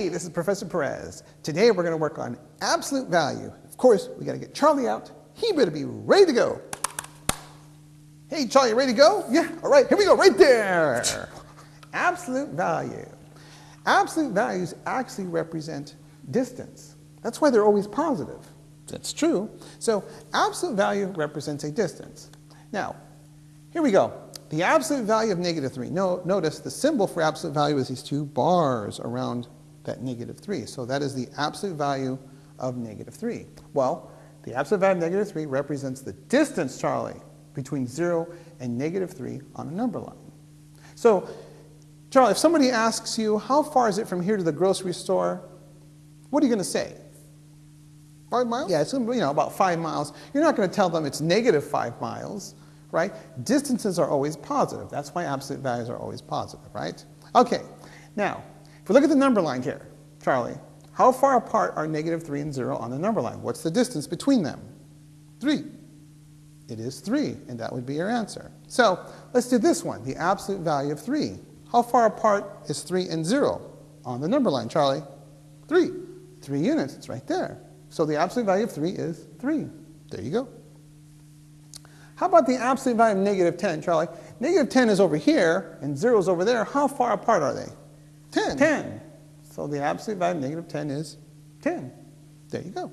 Hey, this is Professor Perez. Today we're going to work on absolute value. Of course, we got to get Charlie out. He better be ready to go. Hey, Charlie, ready to go? Yeah, all right, here we go, right there. absolute value. Absolute values actually represent distance. That's why they're always positive. That's true. So absolute value represents a distance. Now, here we go. The absolute value of negative 3. No, notice the symbol for absolute value is these two bars around that negative 3. So that is the absolute value of negative 3. Well, the absolute value of negative 3 represents the distance, Charlie, between 0 and negative 3 on a number line. So, Charlie, if somebody asks you, how far is it from here to the grocery store, what are you going to say? Five miles? Yeah, it's you know, about five miles. You're not going to tell them it's negative five miles, right? Distances are always positive. That's why absolute values are always positive, right? Okay, now, we look at the number line here, Charlie, how far apart are negative 3 and 0 on the number line? What's the distance between them? 3. It is 3, and that would be your answer. So let's do this one, the absolute value of 3. How far apart is 3 and 0 on the number line, Charlie? 3. 3 units, it's right there. So the absolute value of 3 is 3. There you go. How about the absolute value of negative 10, Charlie? Negative 10 is over here, and 0 is over there. How far apart are they? 10. 10. So the absolute value of negative 10 is 10. There you go.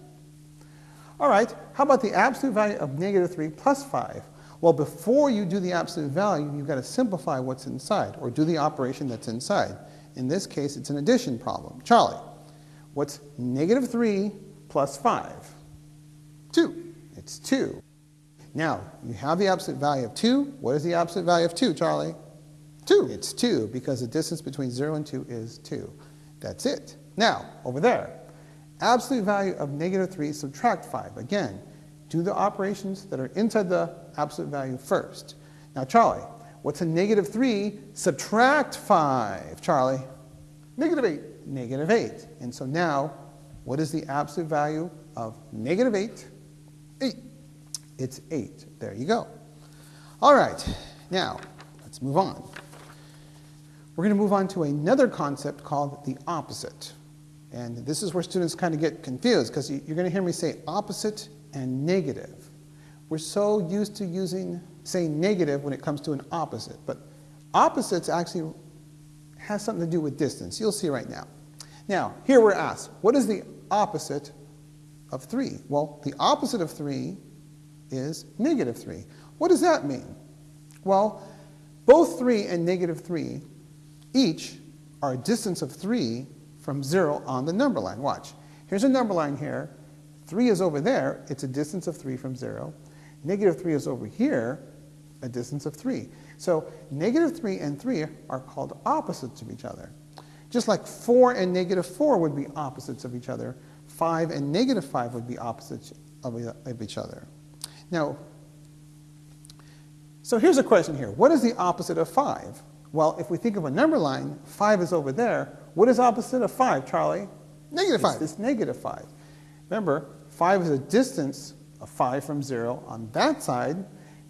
All right, how about the absolute value of negative 3 plus 5? Well, before you do the absolute value, you've got to simplify what's inside, or do the operation that's inside. In this case, it's an addition problem. Charlie, what's negative 3 plus 5? 2. It's 2. Now, you have the absolute value of 2. What is the absolute value of 2, Charlie? 2. It's 2 because the distance between 0 and 2 is 2. That's it. Now, over there, absolute value of negative 3 subtract 5. Again, do the operations that are inside the absolute value first. Now, Charlie, what's a negative 3 subtract 5? Charlie? Negative 8. Negative 8. And so now, what is the absolute value of negative 8? 8. It's 8. There you go. All right. Now, let's move on. We're going to move on to another concept called the opposite. And this is where students kind of get confused because you're going to hear me say opposite and negative. We're so used to using, saying negative when it comes to an opposite, but opposites actually has something to do with distance. You'll see right now. Now, here we're asked, what is the opposite of 3? Well, the opposite of 3 is negative 3. What does that mean? Well, both 3 and negative 3 each are a distance of 3 from 0 on the number line. Watch. Here's a number line here. 3 is over there. It's a distance of 3 from 0. Negative 3 is over here, a distance of 3. So negative 3 and 3 are called opposites of each other. Just like 4 and negative 4 would be opposites of each other, 5 and negative 5 would be opposites of, each other. Now, so here's a question here. What is the opposite of 5? Well, if we think of a number line, 5 is over there. What is opposite of 5, Charlie? Negative 5. It's this negative 5. Remember, 5 is a distance of 5 from 0 on that side.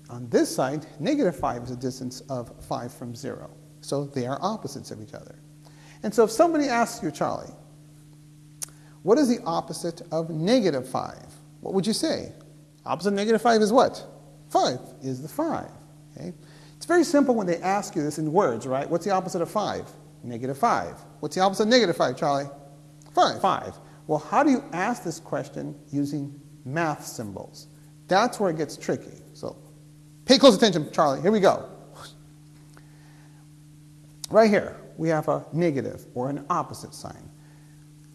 On this side, negative 5 is a distance of 5 from 0. So they are opposites of each other. And so if somebody asks you, Charlie, what is the opposite of negative 5? What would you say? Opposite of negative 5 is what? 5 is the 5. Okay? It's very simple when they ask you this in words, right? What's the opposite of 5? Negative 5. What's the opposite of negative 5, Charlie? 5. 5. Well, how do you ask this question using math symbols? That's where it gets tricky. So pay close attention, Charlie. Here we go. Right here, we have a negative or an opposite sign.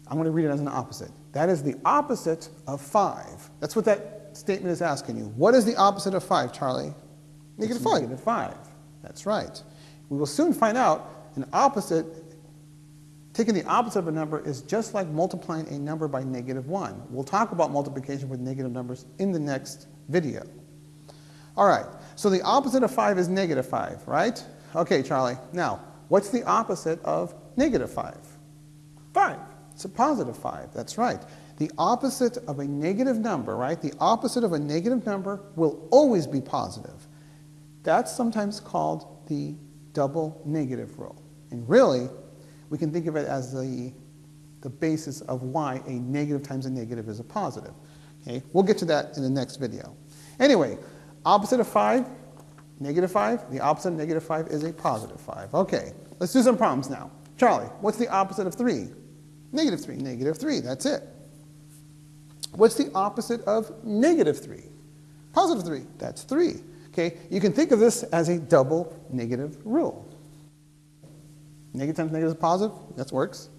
I'm going to read it as an opposite. That is the opposite of 5. That's what that statement is asking you. What is the opposite of 5, Charlie? Negative 5. Negative 5. That's right. We will soon find out an opposite, taking the opposite of a number is just like multiplying a number by negative 1. We'll talk about multiplication with negative numbers in the next video. All right, so the opposite of 5 is negative 5, right? Okay, Charlie. Now, what's the opposite of negative 5? 5. It's a positive 5. That's right. The opposite of a negative number, right? The opposite of a negative number will always be positive. That's sometimes called the double negative rule. And really, we can think of it as the the basis of why a negative times a negative is a positive. Okay, we'll get to that in the next video. Anyway, opposite of 5, negative 5. The opposite of negative 5 is a positive 5. Okay, let's do some problems now. Charlie, what's the opposite of 3? Negative 3. Negative 3, that's it. What's the opposite of negative 3? Positive 3, that's 3. Okay, you can think of this as a double negative rule. Negative times negative is positive, that works.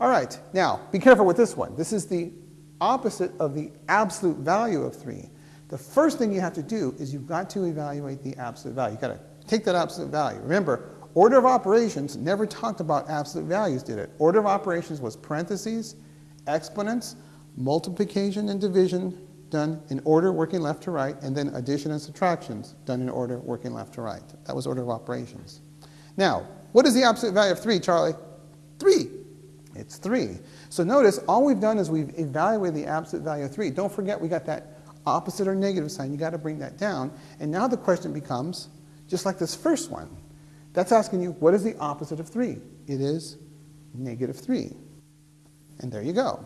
All right, now be careful with this one. This is the opposite of the absolute value of 3. The first thing you have to do is you've got to evaluate the absolute value. You've got to take that absolute value. Remember, order of operations never talked about absolute values, did it? Order of operations was parentheses, exponents, multiplication and division done in order working left to right, and then addition and subtractions done in order working left to right. That was order of operations. Now, what is the absolute value of 3, Charlie? 3. It's 3. So notice, all we've done is we've evaluated the absolute value of 3. Don't forget we got that opposite or negative sign. You've got to bring that down. And now the question becomes, just like this first one, that's asking you, what is the opposite of 3? It is negative 3. And there you go.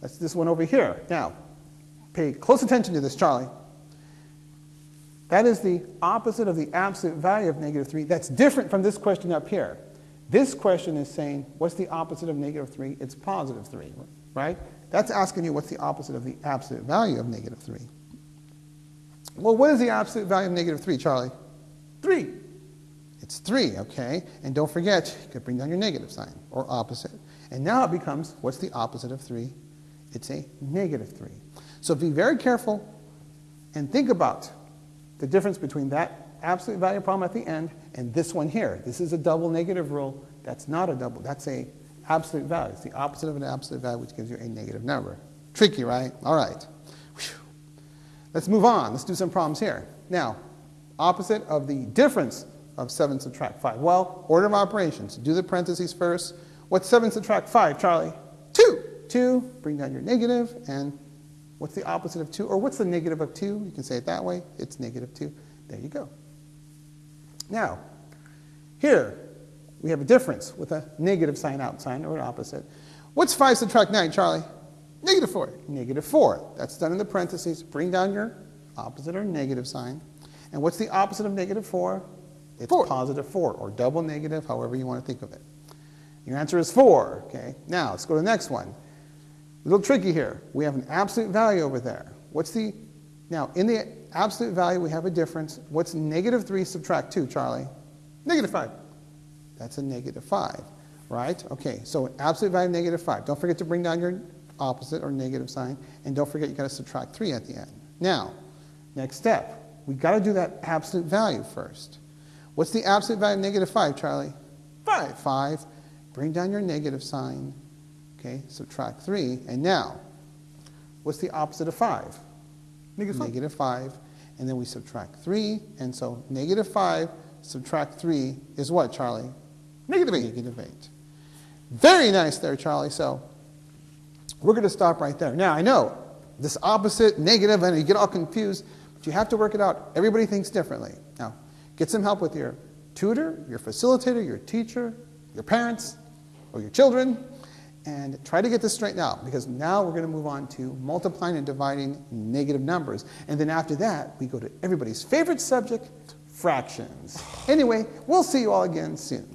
That's this one over here. Now, pay close attention to this, Charlie. That is the opposite of the absolute value of negative 3. That's different from this question up here. This question is saying, what's the opposite of negative 3? It's positive 3, right? That's asking you what's the opposite of the absolute value of negative 3. Well, what is the absolute value of negative 3, Charlie? 3. It's 3, okay? And don't forget, you could bring down your negative sign, or opposite. And now it becomes, what's the opposite of 3? It's a negative 3. So be very careful and think about the difference between that absolute value problem at the end and this one here. This is a double negative rule. That's not a double. That's a absolute value. It's the opposite of an absolute value, which gives you a negative number. Tricky, right? All right. Whew. Let's move on. Let's do some problems here. Now, opposite of the difference of 7 subtract 5. Well, order of operations. Do the parentheses first. What's 7 subtract 5, Charlie? 2. 2. Bring down your. And what's the opposite of 2? Or what's the negative of 2? You can say it that way. It's negative 2. There you go. Now, here, we have a difference with a negative sign out sign or an opposite. What's 5 subtract 9, Charlie? Negative 4. Negative 4. That's done in the parentheses. Bring down your opposite or negative sign. And what's the opposite of negative 4? It's four. positive 4, or double negative, however you want to think of it. Your answer is 4. Okay. Now, let's go to the next one. A little tricky here. We have an absolute value over there. What's the, now, in the absolute value, we have a difference. What's negative 3 subtract 2, Charlie? Negative 5. That's a negative 5, right? Okay, so absolute value of negative 5. Don't forget to bring down your opposite or negative sign, and don't forget you got to subtract 3 at the end. Now, next step, we got to do that absolute value first. What's the absolute value of negative 5, Charlie? 5. 5. Bring down your negative sign. Okay, subtract 3. And now, what's the opposite of 5? Negative 5. Negative 5. And then we subtract 3. And so negative 5 subtract 3 is what, Charlie? Negative 8. Negative 8. Very nice there, Charlie. So we're going to stop right there. Now, I know this opposite, negative, and you get all confused, but you have to work it out. Everybody thinks differently. Now, get some help with your tutor, your facilitator, your teacher, your parents, or your children, and try to get this straightened out because now we're going to move on to multiplying and dividing negative numbers. And then after that, we go to everybody's favorite subject, fractions. Anyway, we'll see you all again soon.